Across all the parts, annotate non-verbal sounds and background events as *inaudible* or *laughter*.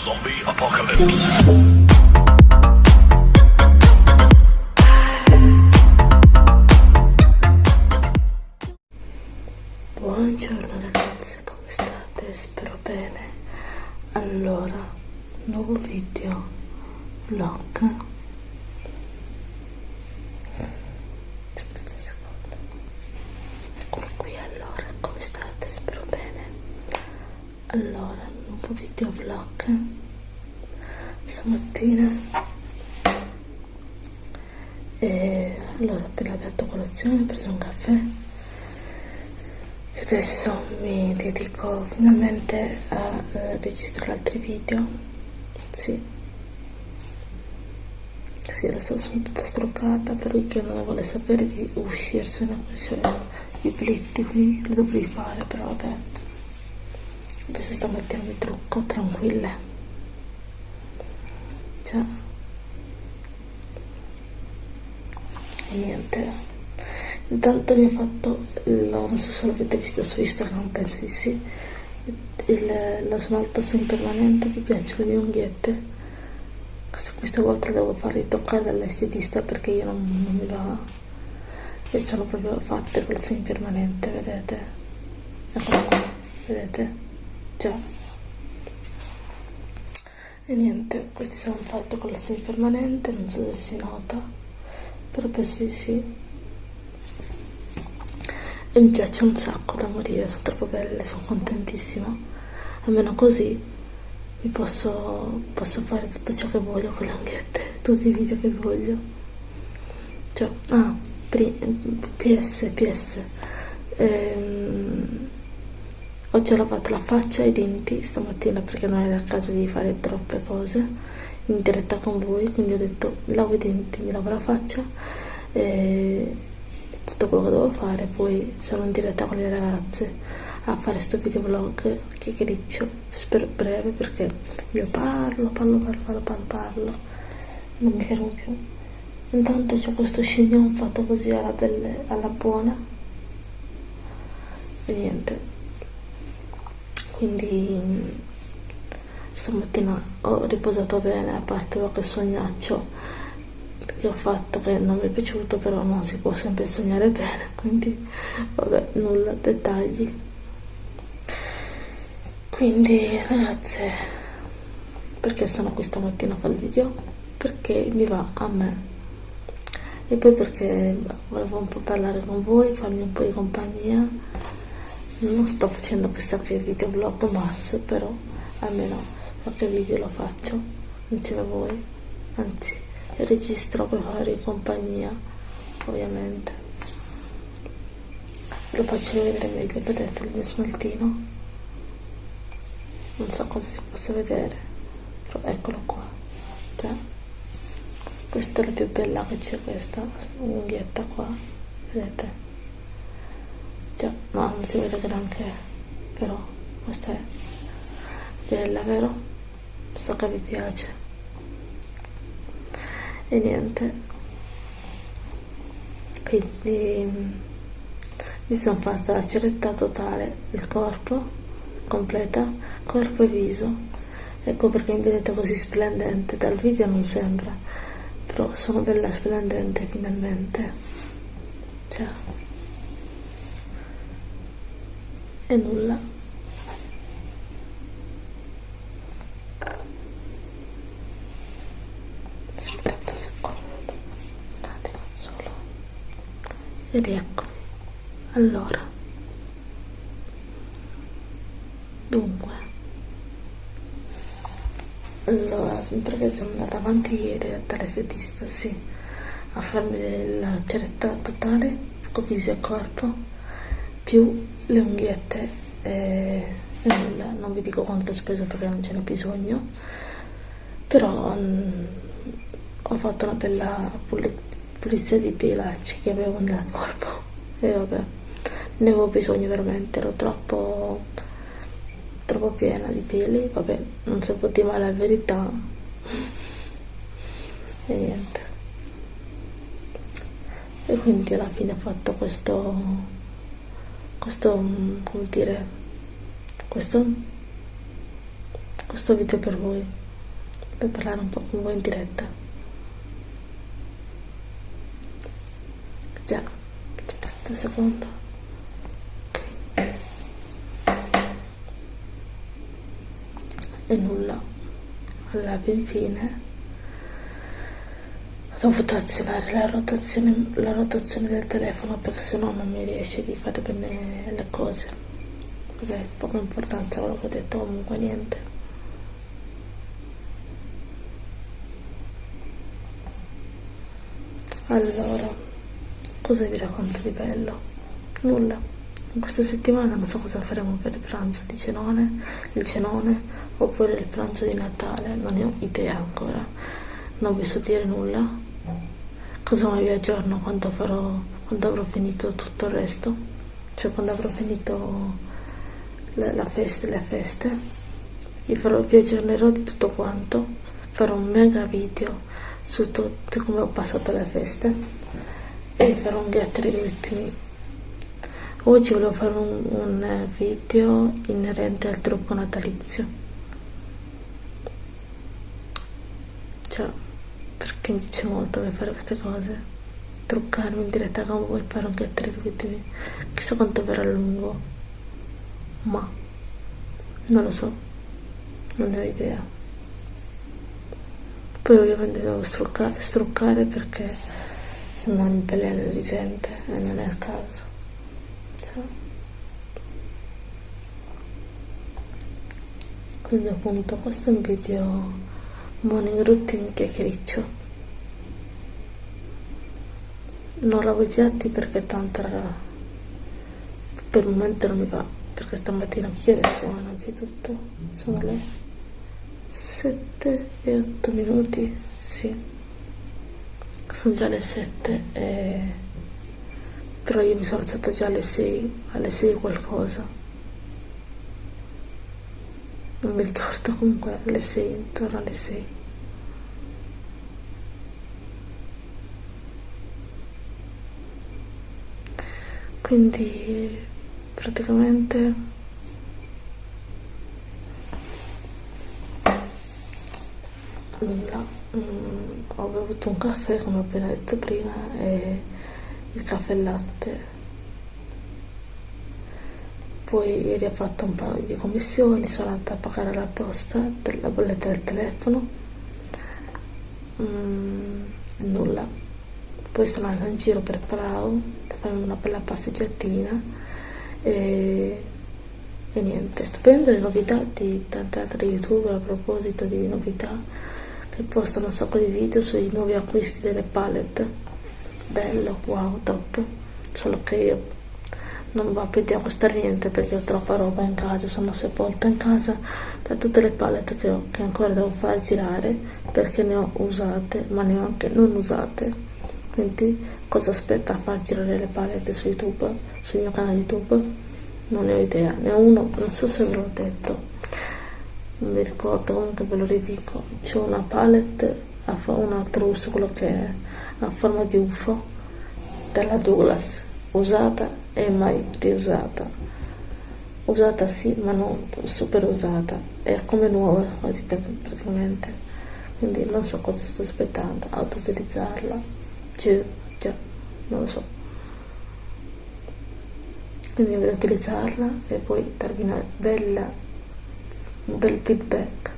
Zombie Apocalypse. Buongiorno ragazze, come state? Spero bene. Allora, nuovo video vlog. Aspettate un secondo. Qui, allora, come state? Spero bene. Allora, nuovo video vlog. Stamattina. E allora appena aperto colazione ho preso un caffè. E adesso mi dedico finalmente a eh, registrare altri video. Sì. Sì adesso sono tutta struccata per che non vuole sapere di uscirsene cioè i plitti qui li dovrei fare però vabbè adesso stamattina mi trucco tranquille. Già. E niente. Intanto mi ha fatto lo, non so se l'avete visto su Instagram penso di sì. Il, lo smalto semipermanente mi piacciono le mie unghiette. Questa, questa volta devo fare toccare dall'estetista perché io non, non mi va e sono proprio fatte col semipermanente vedete? Eccolo qua vedete già e niente questi sono fatti con la semipermanente non so se si nota però penso di sì. E mi piace un sacco da morire sono troppo belle sono contentissima. Almeno così mi posso, posso fare tutto ciò che voglio con le anghette tutti i video che voglio. Cioè ah ps ps ehm, ho già lavato la faccia e i denti stamattina perché non era il caso di fare troppe cose in diretta con voi quindi ho detto mi lavo i denti mi lavo la faccia e tutto quello che devo fare. Poi sono in diretta con le ragazze a fare questo video vlog chiacchiericcio spero breve perché io parlo parlo parlo parlo parlo, parlo non mi fermo più. Intanto c'è questo chignon fatto così alla, belle, alla buona. E niente quindi stamattina ho riposato bene a parte qualche sognaccio che ho fatto che non mi è piaciuto però non si può sempre sognare bene quindi vabbè nulla dettagli. Quindi ragazze perché sono qui stamattina a fare il video? Perché mi va a me. E poi perché volevo un po' parlare con voi farmi un po' di compagnia non sto facendo questa qui video vlog mass però almeno qualche video lo faccio insieme a voi. Anzi registro per fare compagnia ovviamente. Lo faccio vedere meglio vedete il mio smaltino? Non so cosa si possa vedere però eccolo qua. Già questa è la più bella che c'è questa unghietta qua vedete già ma non si vede granché però questa è bella vero so che vi piace. E niente. Quindi mi sono fatta la ceretta totale del corpo completa corpo e viso. Ecco perché mi vedete così splendente dal video non sembra però sono bella splendente finalmente. Cioè e nulla. Aspetta un secondo un attimo solo. Ed eccomi. Allora. Dunque. Allora perché sono andata avanti ieri dall'estetista sì. A farmi la ceretta totale con viso e corpo più le unghiette e, nulla, non vi dico quanto ho speso perché non ce n'è bisogno. Però um, ho fatto una bella pulizia di pelacci che avevo nel corpo. E vabbè ne avevo bisogno veramente. Ero troppo troppo piena di peli. Vabbè non si può dire la verità. E niente. E quindi alla fine ho fatto questo questo come dire questo questo video per voi per parlare un po' con voi in diretta. Già aspetta un secondo. E nulla. Alla infine ho dovuto azionare la rotazione, la rotazione del telefono perché sennò non mi riesce di fare bene le cose. Perché poca importanza quello che ho detto comunque niente. Allora cosa vi racconto di bello? nulla. In questa settimana non so cosa faremo per il pranzo di cenone il cenone oppure il pranzo di Natale non ne ho idea ancora. Non vi so dire nulla cosa mi aggiorno? Quando farò quando avrò finito tutto il resto? Cioè quando avrò finito la, la festa le feste vi, farò, vi aggiornerò di tutto quanto. Farò un mega video su tutto come ho passato le feste e farò un get degli ultimi. Oggi volevo fare un, un video inerente al trucco natalizio. Cioè perché mi piace molto fare queste cose? Truccarmi in diretta con voi fare un get video chissà quanto verrà lungo. Ma non lo so. Non ne ho idea. Poi ovviamente devo struccare, struccare perché se no mi pelle le risente e non è il caso. Cioè. quindi appunto questo è un video morning routine chiacchiericcio non lavo i piatti perché tanto per il momento non mi va perché stamattina che ore sono innanzitutto sono le 7 e 8 minuti sì. Sono già le 7 e... però io mi sono alzata già alle 6 alle 6 qualcosa non mi ricordo comunque alle 6 intorno alle 6 quindi praticamente nulla. Mm, ho bevuto un caffè come ho appena detto prima e il caffè e latte poi ieri ho fatto un paio di commissioni sono andata a pagare la posta della bolletta del telefono. Mm, nulla. Poi sono andata in giro per Palau per farmi una bella passeggiatina e, e niente. Sto vedendo le novità di tante altre youtuber a proposito di novità. Che postano un sacco di video sui nuovi acquisti delle palette. Bello wow top. Solo che io non va più di acquistare niente perché ho troppa roba in casa sono sepolta in casa da tutte le palette che ho che ancora devo far girare perché ne ho usate ma ne ho anche non usate. Quindi cosa aspetta a far girare le palette su youtube sul mio canale youtube? Non ne ho idea ne ho uno non so se ve l'ho detto. Non mi ricordo comunque ve lo ridico. C'è una palette una trousse quello che è a forma di ufo della Douglas usata e mai riusata. Usata sì ma non super usata. È come nuova quasi praticamente quindi non so cosa sto aspettando ad utilizzarla. Cioè, già non lo so. Quindi voglio utilizzarla e poi darvi una bella un bel feedback.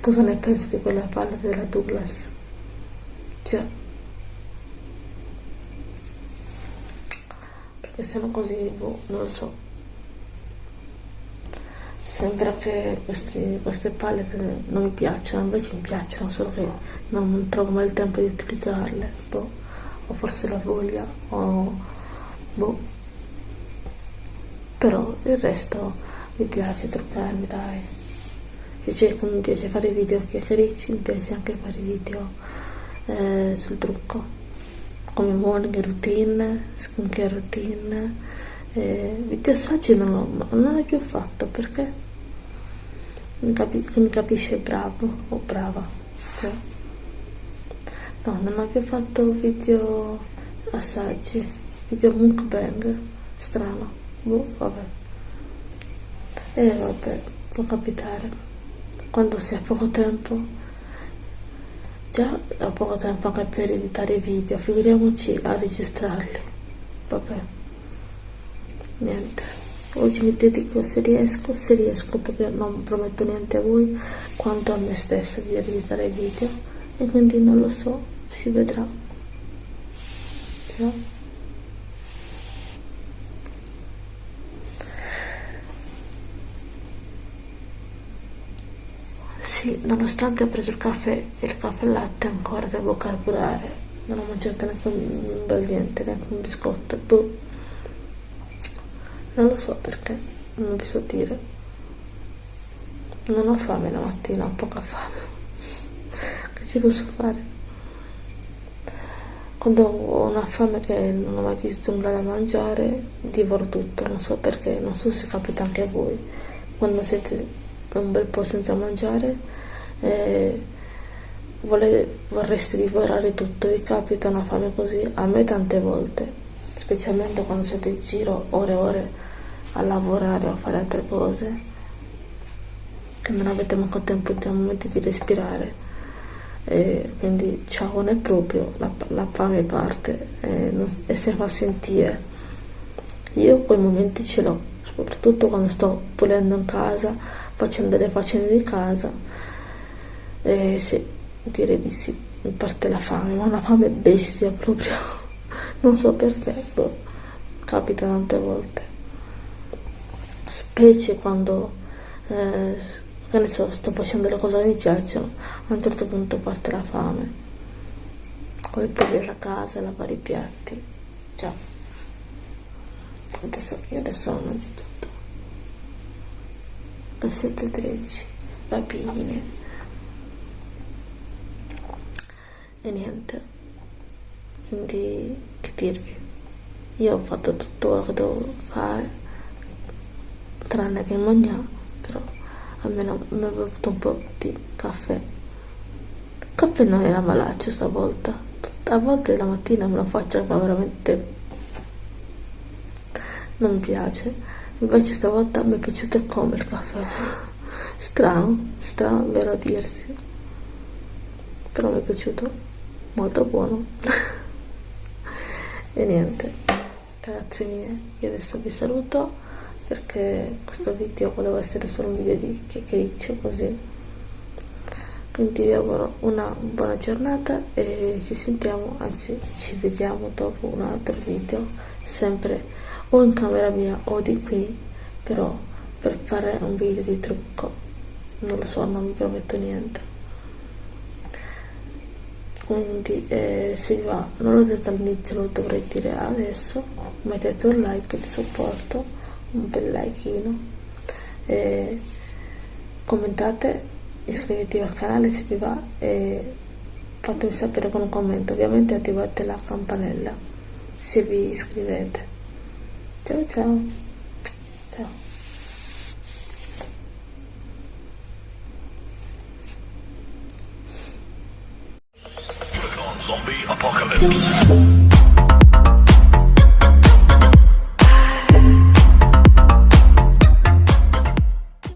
Cosa ne penso di quella palla della Douglas? Già perché se no così boh, non lo so. Sembra che questi, queste palette non mi piacciono invece mi piacciono solo che non trovo mai il tempo di utilizzarle boh, o forse la voglia o boh. Però il resto mi piace truccarmi dai. Piace, mi piace fare video chiacchiericci mi piace anche fare video eh, sul trucco come morning routine, skincare routine, eh, video assaggi non non l'ho più fatto perché? Mi, capi, mi capisce bravo o brava, cioè, no, non ho più fatto video assaggi, video mukbang, strano, boh, vabbè, e eh, vabbè, può capitare. quando si ha poco tempo già ho poco tempo anche per editare video figuriamoci a registrarli. Vabbè. Niente. Oggi mi dedico se riesco se riesco perché non prometto niente a voi quanto a me stessa di registrare video. E quindi non lo so si vedrà. Già Sì, nonostante ho preso il caffè e il caffè latte ancora devo carburare. Non ho mangiato neanche un bel niente, neanche un biscotto. Boh. Non lo so perché, non vi so dire. Non ho fame la mattina, ho poca fame. *laughs* che ci posso fare? Quando ho una fame che non ho mai visto nulla da mangiare, divoro tutto, non so perché, non so se capita anche a voi. Quando siete un bel po' senza mangiare e vole, vorresti divorare tutto, vi capita una fame così? A me tante volte, specialmente quando siete in giro ore e ore a lavorare o a fare altre cose, che non avete manco tempo di momenti di respirare. E quindi ciao non è proprio, la, la fame parte e, non, e si fa sentire. Io quei momenti ce l'ho, soprattutto quando sto pulendo in casa facendo le faccende di casa e sì, direi di sì, mi parte la fame, ma una fame bestia proprio, *laughs* non so perché, boh, capita tante volte, specie quando, eh, che ne so, sto facendo le cose che mi piacciono, a un certo punto parte la fame, poi pulire la casa, lavare i piatti, già, adesso, io adesso innanzitutto versetto 13 bambine e niente. Quindi che dirvi? Io ho fatto tutto quello che dovevo fare tranne che mangiare però almeno mi ho bevuto un po' di caffè. Il caffè non era malaccio stavolta. A volte la mattina me lo faccio ma veramente non mi piace. Invece stavolta mi è piaciuto come il caffè. *laughs* Strano strano vero a dirsi. Però mi è piaciuto molto buono. *laughs* E niente. Ragazzi miei io adesso vi saluto perché questo video voleva essere solo un video di chiacchiericcio così. Quindi vi auguro una buona giornata e ci sentiamo anzi ci vediamo dopo un altro video sempre o in camera mia o di qui però per fare un video di trucco. Non lo so non vi prometto niente quindi eh, se vi va non l'ho detto all'inizio lo dovrei dire adesso mettete un like di supporto un bel likeino eh, commentate iscrivetevi al canale se vi va e fatemi sapere con un commento ovviamente attivate la campanella se vi iscrivete Ciao ciao. Ciao. Zombie apocalypse.